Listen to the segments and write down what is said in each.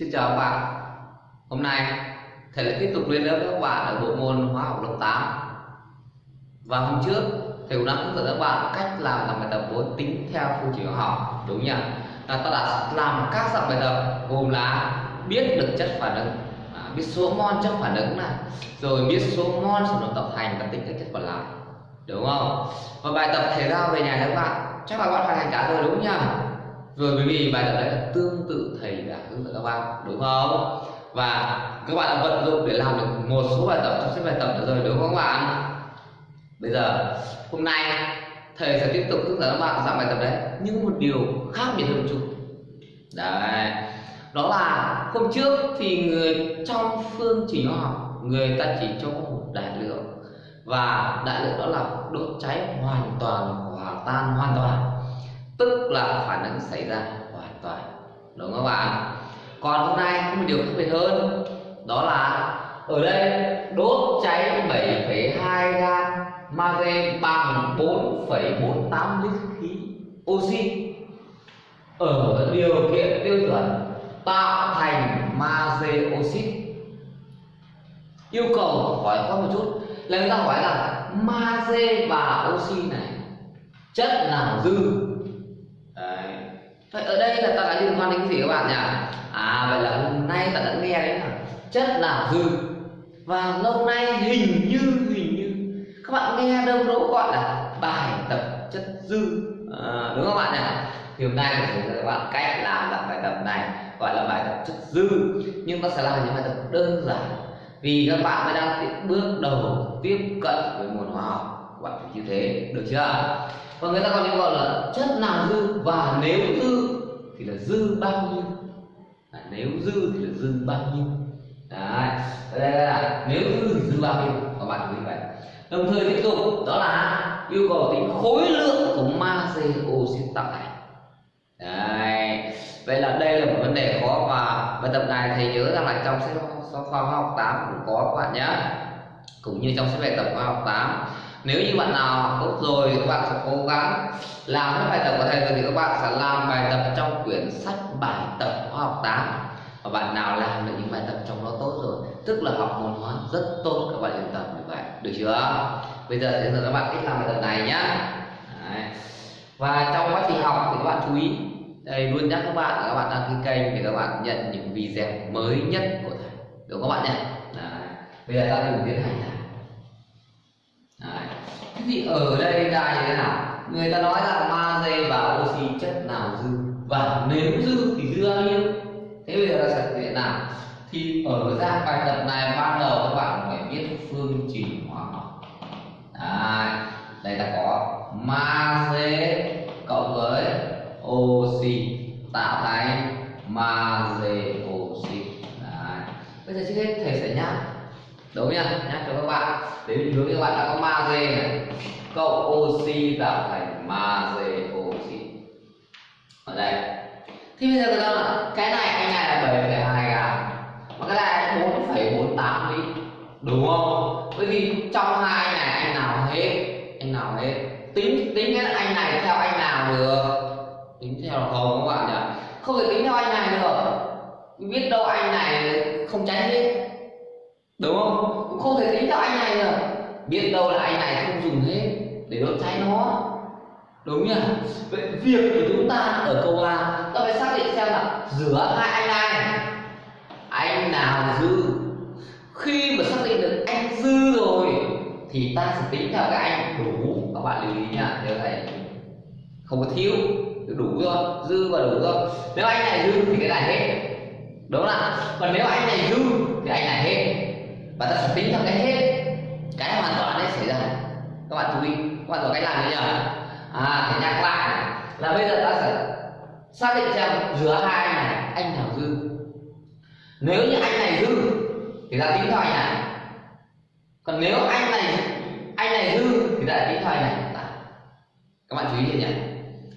Xin chào các bạn. Hôm nay thầy lại tiếp tục lên lớp các bạn ở bộ môn hóa học lớp 8 Và hôm trước thầy cũng đã hướng dẫn các bạn cách làm dòng bài tập vốn tính theo phương trình hóa học đúng nhỉ? Là ta đã làm các dạng bài tập gồm là biết được chất phản ứng à, biết số mol chất phản ứng này rồi biết số mol sản phẩm tập thành và tính các chất còn lại đúng không? Và bài tập thầy giao về nhà các bạn chắc là các bạn hoàn thành cả rồi đúng nhỉ? Rồi bởi vì bài tập đấy là tương tự thầy đã hướng dẫn các bạn, đúng không? Và các bạn đã vận dụng để làm được một số bài tập, trong sách bài tập rồi, đúng không các bạn? Bây giờ, hôm nay thầy sẽ tiếp tục hướng dẫn các bạn dạng bài tập đấy, nhưng một điều khác biệt hơn một chút. Đấy, đó là hôm trước thì người trong phương trình hóa học, người ta chỉ cho một đại lượng. Và đại lượng đó là đốt cháy hoàn toàn hòa tan, hoàn toàn tức là phản ứng xảy ra hoàn toàn. Đúng không các bạn còn hôm nay có một điều khác biệt hơn. Đó là ở đây đốt cháy 7,2 gam magie bằng 4,48 lít khí oxy. Ở điều kiện tiêu chuẩn tạo thành magie oxit yêu cầu hỏi qua một chút. Là người ta hỏi là magie và oxy này chất nào dư? Vậy ở đây là ta đã liên quan đến cái gì các bạn nhỉ? À vậy là hôm nay ta đã nghe đấy là chất là dư và lâu nay hình như hình như các bạn nghe đâu đó gọi là bài tập chất dư à, đúng không bạn nhỉ? Thì hôm nay mình sẽ các bạn cách làm là bài tập này gọi là bài tập chất dư nhưng ta sẽ làm những bài tập đơn giản vì các bạn mới đang bước đầu tiếp cận với môn hóa học các bạn phải như thế được chưa? Và người ta còn gọi là chất nào dư và nếu dư thì là dư bao nhiêu? À, nếu dư thì là dư bao nhiêu? Đấy đây là nếu dư thì dư bao nhiêu? Các bạn chú ý vậy. Đồng thời tiếp tục đó là yêu cầu tính khối lượng của magie oxit tạo thành đấy vậy là đây là một vấn đề khó và bài tập này thầy nhớ rằng là trong sách khoa học 8 cũng có các bạn nhé cũng như trong sách bài tập khoa học 8 nếu như bạn nào tốt rồi các bạn sẽ cố gắng làm những bài tập của thầy rồi thì các bạn sẽ làm bài tập trong quyển sách bài tập khoa học 8 và bạn nào làm được những bài tập trong đó tốt rồi, tức là học môn hóa rất tốt, các bạn yên tâm như vậy được chưa bây giờ thì các bạn cách làm bài tập này nhá Đấy. và trong quá trình học thì các bạn chú ý, đây, luôn nhắc các bạn là các bạn đăng ký kênh để các bạn nhận những video mới nhất của thầy đúng không các bạn nhé Đấy. bây giờ ta cùng tiến hành Đấy. Thế thì ở đây ra như thế nào? Người ta nói là magie và oxy chất nào dư và nếu dư thì dư bao nhiêu? Thế bây giờ là sẽ thế nào? Thì ở dạng bài tập này ban đầu các bạn phải biết phương trình hóa học. Đấy. Đây ta có magie cộng với oxy tạo thành magie oxy. Đấy. Bây giờ trước hết thầy sẽ nhắc đúng nhá nhắc cho các bạn. Để định hướng các bạn đã có magie này cộng oxy tạo thành magie oxy. Ở đây. Thì bây giờ người ta là cái này cái này là 7,2 gram mà cái này 4,48 lít đúng không? Bởi vì trong hai này anh nào hết anh nào hết. Tính tính cái anh này theo anh nào được? Tính theo là không các bạn nhỉ? Không thể tính theo anh này được. Biết đâu anh này không tránh hết đúng không? Cũng không thể tính theo anh này rồi. biết đâu là anh này không dùng hết để đốt cháy nó. Đúng nhỉ? Vậy việc của chúng ta ở câu a ta phải xác định xem là giữa hai anh này. Anh nào dư? Khi mà xác định được anh dư rồi, thì ta sẽ tính theo cái anh đủ. Các bạn lưu ý nhá, nhớ thầy không có thiếu đủ rồi, dư và đủ rồi. Nếu anh này dư thì cái này hết. Đúng không ạ? Còn nếu anh này dư thì anh này hết và ta sẽ tính theo cái hết cái hoàn toàn đấy xảy ra. Các bạn chú ý, các bạn có cách làm như nhỉ? À để nhắc lại là bây giờ ta sẽ xác định xem giữa hai anh này, anh nào dư. Nếu như anh này dư, thì ta tính theo anh này. Còn nếu anh này anh này dư, thì ta tính theo anh này. Các bạn chú ý nhỉ?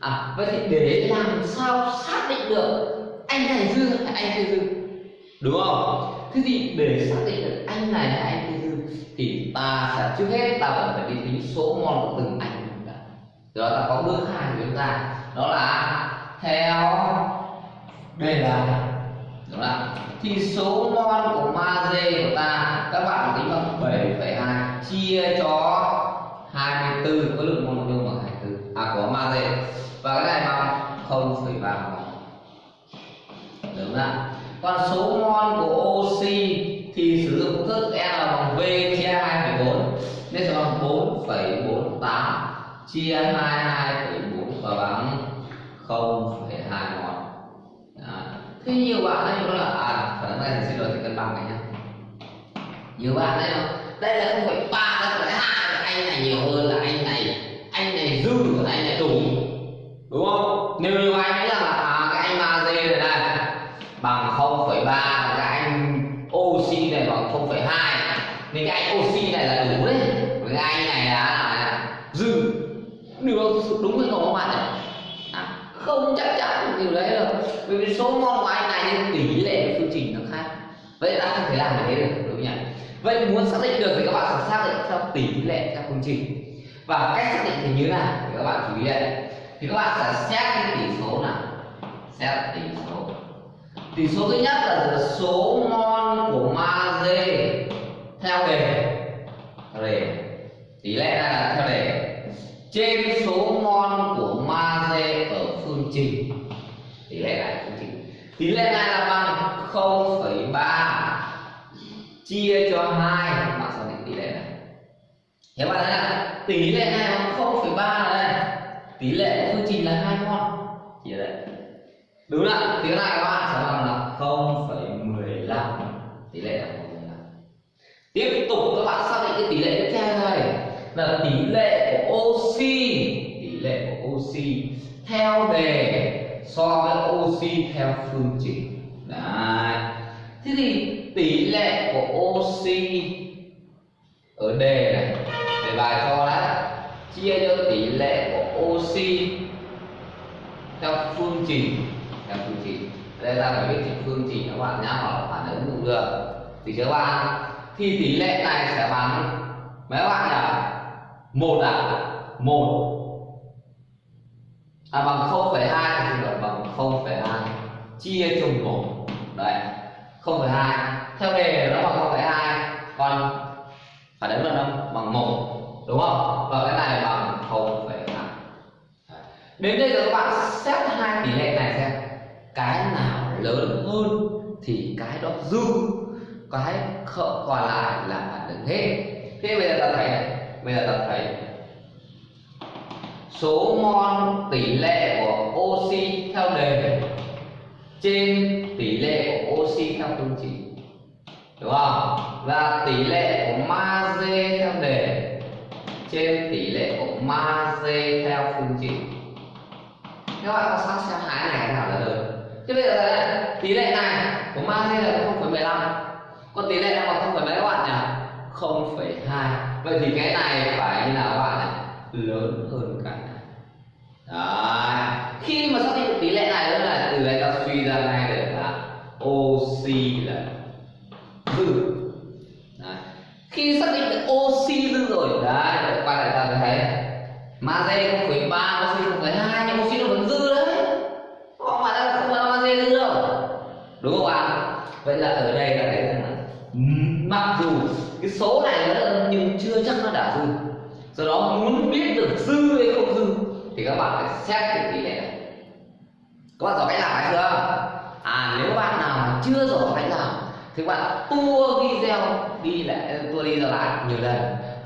À vậy thì để làm sao xác định được anh này dư hay anh kia dư? Đúng không? Thế thì để xác định được anh này là anh tư dư thì ta sẽ trước hết ta vẫn phải đi tính số mol của từng anh rồi ta. Có bước hai của chúng ta. Đó là theo đây là đúng không thì số mol của magie của ta các bạn tính bằng 7,2 chia cho 24 khối lượng mol nhôm bằng 24 à của magie và cái này bằng 0,3 mol đúng không còn số mol của oxy thì sử dụng công thức N bằng V chia 2,4 nên sẽ bằng 4,48 chia 22,4 và bằng 0,2 mol thế nhiều bạn đây nó là à phần này thì xin lỗi thì cân bằng này nhá. Nhiều bạn đây không đây là không phải ba đây phải hai anh này nhiều hơn là anh này. Anh này dư anh này đủ đúng không? Nếu như anh ấy là à, cái anh magie này này bằng 0,3 cái anh oxy này bằng 0,2 nên cái anh oxy này là đủ đấy với cái anh này là, là dư điều đúng hay không các bạn ạ à, không chắc chắn điều đấy rồi. Bởi vì số mol của anh này nhưng tỷ lệ của phương trình nó khác. Vậy ta không thể làm thế được, đúng không nhỉ? Vậy muốn xác định được thì các bạn phải xác định theo tỷ lệ, theo phương trình. Và cách xác định thì như nào thì các bạn chú ý đây. Thì các bạn sẽ xét cái tỷ số nào. Xét tỷ số. Tỷ số thứ nhất là số mol của magie theo đề. Theo đề. Tỷ lệ này là theo đề. Trên số mol của phương trình. Tỷ lệ này phương trình. Tỷ lệ này là bằng 0,3 chia cho 2 bạn xác định tỷ lệ này. Thế bạn thấy là tỷ lệ này bằng 0,3 đây tỷ lệ của phương trình là 2 mol chỉ đây. Đúng không tiếng cái này các bạn sẽ bằng là 0,15 tỷ lệ là 0,15 tiếp tục các bạn xác định cái tỷ lệ tiếp theo này là tỷ lệ của oxy tỷ lệ của oxy theo đề so với oxy theo phương trình. Đấy. Thế thì tỷ lệ của oxy ở đề này, đề bài cho đấy. Chia cho tỷ lệ của oxy theo phương trình, theo phương trình. Đây ta phải biết phương trình, các bạn nhá hoặc phản ứng cũng được. Thì các bạn? Thì tỷ lệ này sẽ bằng mấy các bạn nhỉ? Một à? Một à bằng 0,2 thì được bằng 0,2 chia cho một. Đấy 0,2 theo đề nó bằng 0,2 còn phải đến là đâu bằng một đúng không? Và cái này bằng 0,2 đến đây rồi các bạn xét hai tỷ lệ này xem. Cái nào lớn hơn thì cái đó dư. Cái còn lại là phản ứng hết. Thế bây giờ ta thấy này. Bây giờ ta thấy số mol tỷ lệ của oxy theo đề trên tỷ lệ của oxy theo phương trình đúng không? Và tỷ lệ của magie theo đề trên tỷ lệ của magie theo phương trình các bạn có sát xem hai này nào là được thế bây giờ này, tỷ lệ này của magie là 0,15 còn tỷ lệ này bằng không phải mấy các bạn nhỉ? 0,2 vậy thì cái này phải như nào các bạn này lớn hơn cả đó. Đấy. khi mà xác định được tỷ lệ này đó là từ đây ta suy ra ngay được là oxy là dư đấy. khi xác định được oxy dư rồi, đấy quay lại ta thấy magie không phải ba oxy không phải hai, nhưng oxy nó vẫn dư đấy không phải là không phải là magie dư đâu đúng không ạ vậy là ở đây ta thấy rằng là ừ, mặc dù cái số này nó nhưng chưa chắc nó đã dư do đó muốn biết được dư hay không dư thì các bạn phải xét cái tỷ lệ này các bạn giỏi cách làm hay chưa? À nếu bạn nào mà chưa giỏi cách làm, thì các bạn tua video đi lại, tua đi ra lại nhiều lần.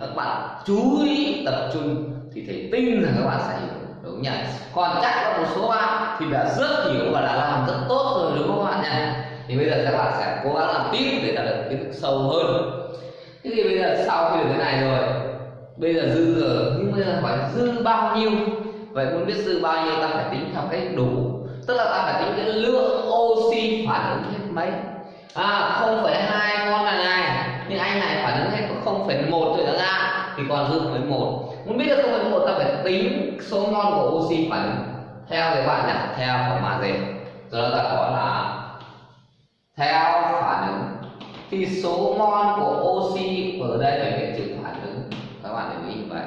Các bạn chú ý tập trung thì thầy tin rằng các bạn sẽ hiểu, đúng nhỉ? Còn chắc có một số bạn thì đã rất hiểu và đã làm rất tốt rồi, đúng không các bạn nhỉ? Thì bây giờ các bạn sẽ cố gắng làm tiếp để đạt được kiến thức sâu hơn. Thế thì bây giờ sau khi được cái này rồi, bây giờ dư rồi nhưng bây giờ phải dư bao nhiêu? Vậy muốn biết dư bao nhiêu, ta phải tính theo cách đủ. Tức là ta phải tính cái lượng oxy phản ứng hết mấy. À không phải hai con này này, nhưng anh này phản ứng hết có không phải một rồi ra, thì còn dư với một. Muốn biết được không phải một, ta phải tính số mol của oxy phản ứng theo cái bạn nhé theo của mà gì? đó ta có là theo phản ứng. Thì số mol của oxy ở đây phải viết chữ phản ứng. Các bạn để ý như vậy.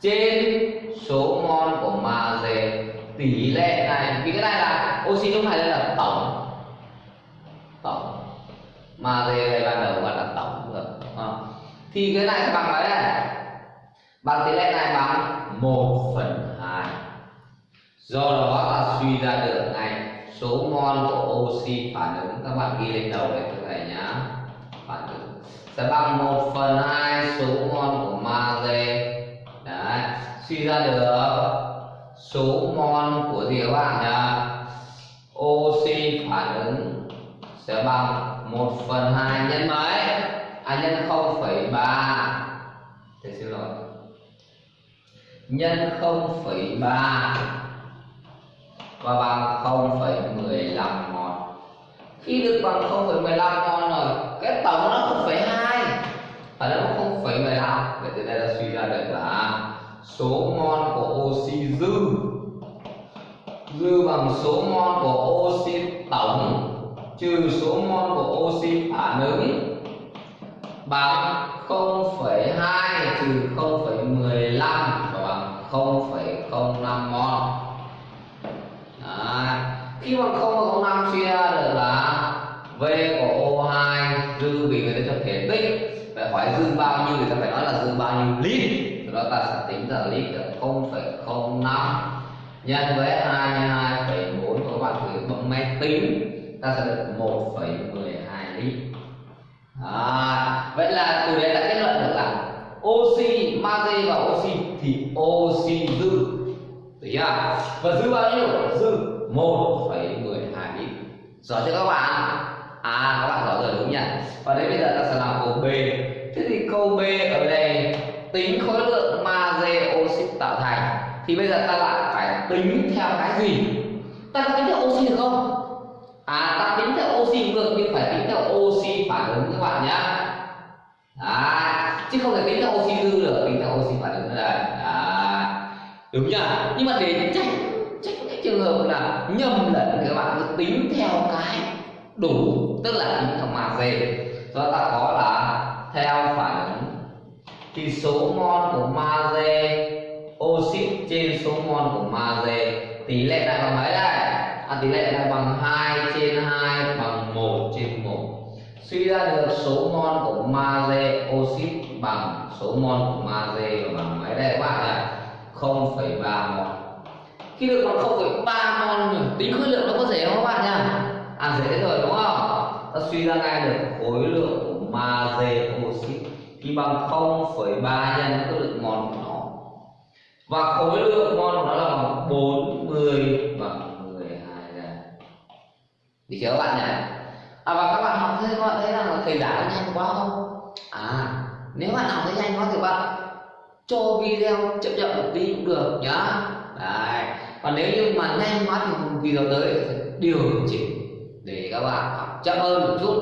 Trên số mol của magie tỷ lệ này, vì cái này là oxy lúc này là tổng. Tổng. Magie hay ban đầu gọi là tổng được à. thì cái này sẽ bằng cái này, bằng tỷ lệ này bằng 1 phần 2 do đó ta suy ra được này, số mol của oxy phản ứng. Các bạn ghi lên đầu để thầy này nhá. Phản ứng. Sẽ bằng 1 phần 2 suy ra được số mol của gì các bạn nhỉ oxy phản ứng sẽ bằng 1 phần 2 nhân mấy? À nhân 0,3 thì xin lỗi. Nhân 0,3 và bằng 0,15 mol khi được bằng 0,15 mol rồi cái tổng nó 0,2 và nó 0,15 vậy từ đây ta suy ra được là số mol của oxy dư. Dư bằng số mol của oxy tổng trừ số mol của oxy phản ứng. Bằng 0,2 trừ 0,15 và bằng 0,05 mol à, khi bằng 0,05 suy ra được là V của O2 dư vì người ta cho thể tích. Phải hỏi dư bao nhiêu thì ta phải nói là dư bao nhiêu lít từ đó ta sẽ tính ra lít được 0,05 nhân với 2 nhân 2,4 các bạn thử bấm máy tính ta sẽ được 1,12 lít à, vậy là từ đấy đã kết luận được là oxy magie và oxy thì oxy dư. Được chưa? Và dư bao nhiêu? Dư 1,12 lít rõ chưa các bạn? À các bạn rõ rồi đúng nhỉ? Và đến bây giờ ta sẽ làm câu b. Thế thì câu b ở đây tính khối lượng magie oxy tạo thành thì bây giờ ta lại phải tính theo cái gì? Ta có tính theo oxy được không? À ta tính theo oxy được nhưng phải tính theo oxy phản ứng các bạn nhá. À, chứ không thể tính theo oxy dư được tính theo oxy phản ứng là đây. À, đúng nhá. nhưng mà để tránh tránh cái trường hợp là nhầm lẫn các bạn cứ tính theo cái đủ tức là tính theo magie do ta có là theo phản ứng thì số mol của magie oxit trên số mol của magie tỷ lệ này bằng mấy đây? À, tỷ lệ này bằng 2 trên 2 bằng 1 trên 1 suy ra được số mol của magie oxit bằng số mol của magie bằng mấy đây các bạn ạ? 0,3 mol khi được bằng 0,3 mol tính khối lượng nó có dễ không các bạn nhá à dễ rồi đúng không? Ta suy ra ngay được khối lượng của magie oxit thì bằng 0,3 nhân khối lượng mol của nó. Và khối lượng mol của nó là bằng 40 bằng 12 ra được chưa các bạn nhỉ? À và các bạn học thấy các bạn thấy rằng là thầy giải nhanh quá không? À nếu bạn học thấy nhanh quá thì bạn cho video chậm chậm một tí cũng được nhá. Đấy. Còn nếu như mà nhanh quá thì video tới phải điều chỉnh để các bạn học chậm hơn một chút.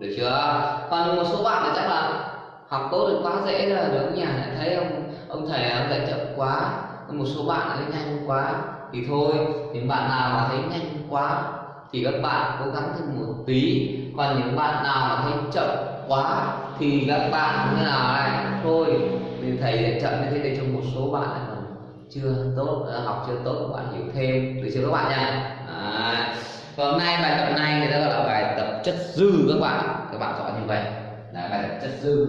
Được chưa? Còn một số bạn thì chắc là học tốt được quá dễ là được nhà lại thấy ông ông thầy ông dạy chậm quá. Một số bạn lại nhanh quá. Thì thôi những bạn nào mà thấy nhanh quá thì các bạn cố gắng thêm một tí. Còn những bạn nào mà thấy chậm quá thì các bạn như nào này thôi thì thầy dạy chậm như thế để cho một số bạn này còn chưa tốt à, học chưa tốt các bạn hiểu thêm. Được chưa các bạn nha? À, hôm nay bài tập này người ta gọi là bài tập chất dư các bạn. Các bạn chọn như vậy. Là bài tập chất dư.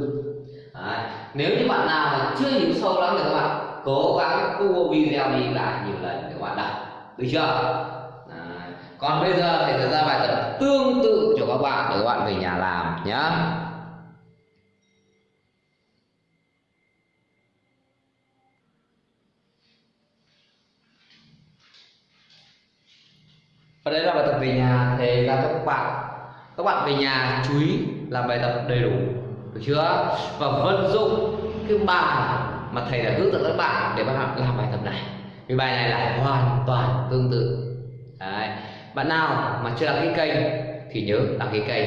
Đấy. nếu như bạn nào mà chưa hiểu sâu lắm thì các bạn cố gắng tua video đi lại nhiều lần để các bạn đọc. Được chưa? Đấy. còn bây giờ thì ra bài tập tương tự cho các bạn để các bạn về nhà làm nhé và đây là bài tập về nhà. Thầy ra cho các bạn các bạn về nhà chú ý làm bài tập đầy đủ được chưa? Và vận dụng cái bài mà thầy đã hướng dẫn các bạn để bạn làm bài tập này. Vì bài này là hoàn toàn tương tự. Đấy. bạn nào mà chưa đăng ký kênh thì nhớ đăng ký kênh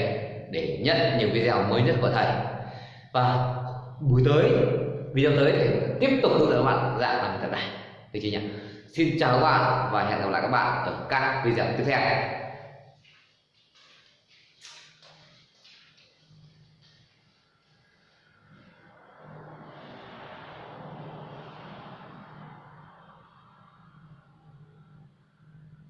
để nhận những video mới nhất của thầy. Và buổi tới, video tới thì tiếp tục hướng dẫn các bạn dạng làm bài tập này. Được chưa nhỉ? Xin chào các bạn và hẹn gặp lại các bạn ở các video tiếp theo.